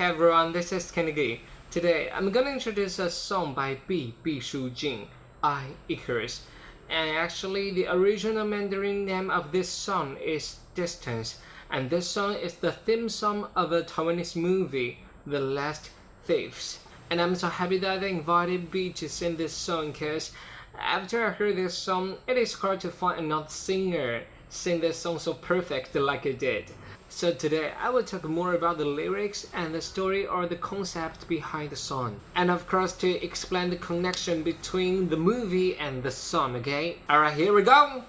Hey everyone, this is Kennedy. Today, I'm gonna introduce a song by B. B. Shu Jing, I, Icarus. And actually, the original Mandarin name of this song is Distance. And this song is the theme song of a Taiwanese movie, The Last Thieves. And I'm so happy that I invited B to sing this song because after I heard this song, it is hard to find another singer sing this song so perfect like I did. So today I will talk more about the lyrics and the story or the concept behind the song. And of course to explain the connection between the movie and the song, okay? Alright, here we go!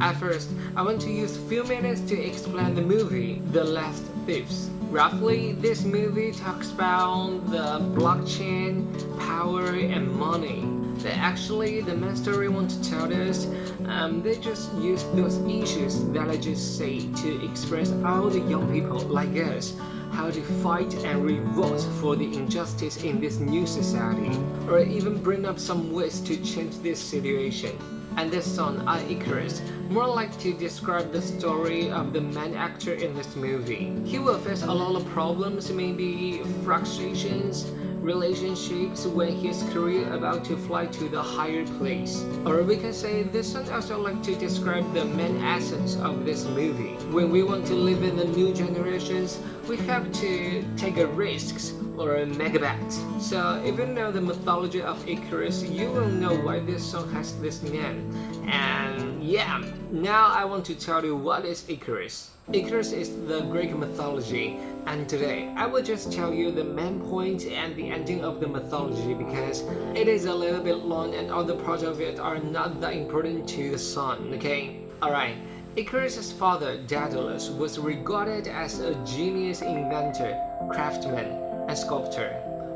At first, I want to use few minutes to explain the movie, The Last Thieves. Roughly, this movie talks about the blockchain, power, and money. They actually, the main story want to tell us, um, they just use those issues that I just say to express all the young people like us how to fight and revolt for the injustice in this new society, or even bring up some ways to change this situation. And this song, I Icarus, more like to describe the story of the main actor in this movie. He will face a lot of problems, maybe frustrations, relationships when his career about to fly to the higher place. Or we can say this one also like to describe the main essence of this movie. When we want to live in the new generations, we have to take a risks or a mega bet. So even though the mythology of Icarus, you will know why this song has this name. And yeah, now I want to tell you what is Icarus. Icarus is the Greek mythology and today I will just tell you the main point and the ending of the mythology because it is a little bit long and the parts of it are not that important to the song, okay? Alright, Icarus' father, Daedalus, was regarded as a genius inventor, craftsman, and sculptor.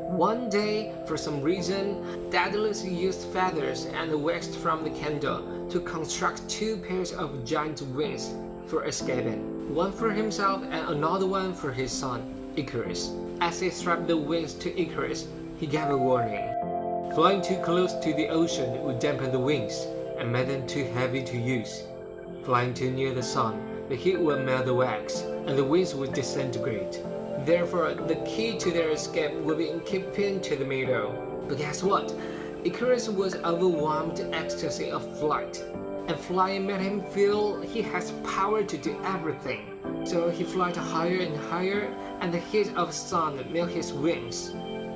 One day, for some reason, Daedalus used feathers and wax from the candle to construct two pairs of giant wings for escaping one for himself and another one for his son, Icarus. As he strapped the wings to Icarus, he gave a warning. Flying too close to the ocean would dampen the wings and make them too heavy to use. Flying too near the sun, the heat would melt the wax and the wings would disintegrate. Therefore, the key to their escape would be in keeping to the middle. But guess what? Icarus was overwhelmed ecstasy of flight and flying made him feel he has power to do everything. So he flies higher and higher and the heat of sun made his wings.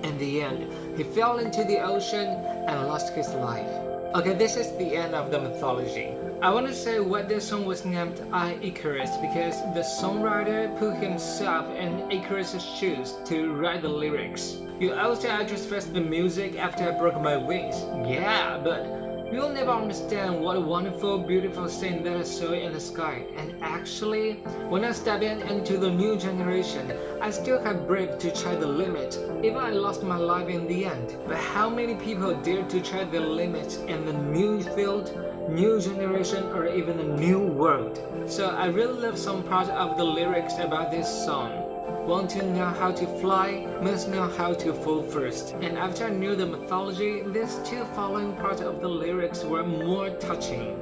In the end, he fell into the ocean and lost his life. Okay, this is the end of the mythology. I want to say why this song was named I Icarus because the songwriter put himself in Icarus' shoes to write the lyrics. You also I just fixed the music after I broke my wings. Yeah, but You'll never understand what a wonderful, beautiful thing that I saw in the sky. And actually, when I step in into the new generation, I still have brave to try the limit. Even I lost my life in the end. But how many people dare to try the limit in the new field, new generation, or even a new world? So I really love some part of the lyrics about this song. Want to know how to fly, must know how to fall first. And after I knew the mythology, these two following parts of the lyrics were more touching.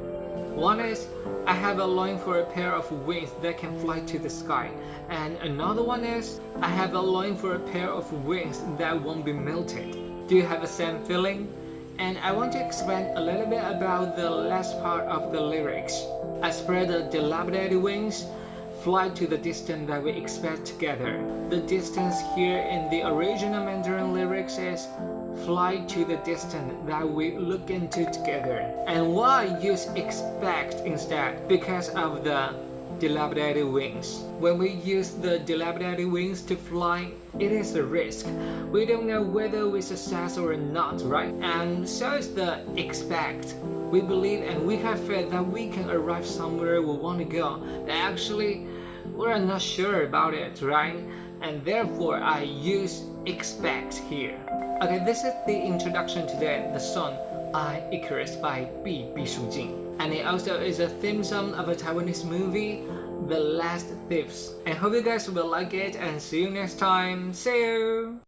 One is, I have a longing for a pair of wings that can fly to the sky. And another one is, I have a longing for a pair of wings that won't be melted. Do you have the same feeling? And I want to explain a little bit about the last part of the lyrics. I spread the dilapidated wings, fly to the distance that we expect together. The distance here in the original Mandarin lyrics is fly to the distance that we look into together. And why use expect instead? Because of the dilapidated wings. When we use the dilapidated wings to fly, it is a risk. We don't know whether we success or not, right? And so is the expect. We believe and we have faith that we can arrive somewhere we want to go. That actually we're not sure about it, right? And therefore I use expect here. Okay, this is the introduction to the, the song I Icarus by B. B. Shu Jing, And it also is a theme song of a Taiwanese movie, The Last Thieves. And hope you guys will like it and see you next time. See you!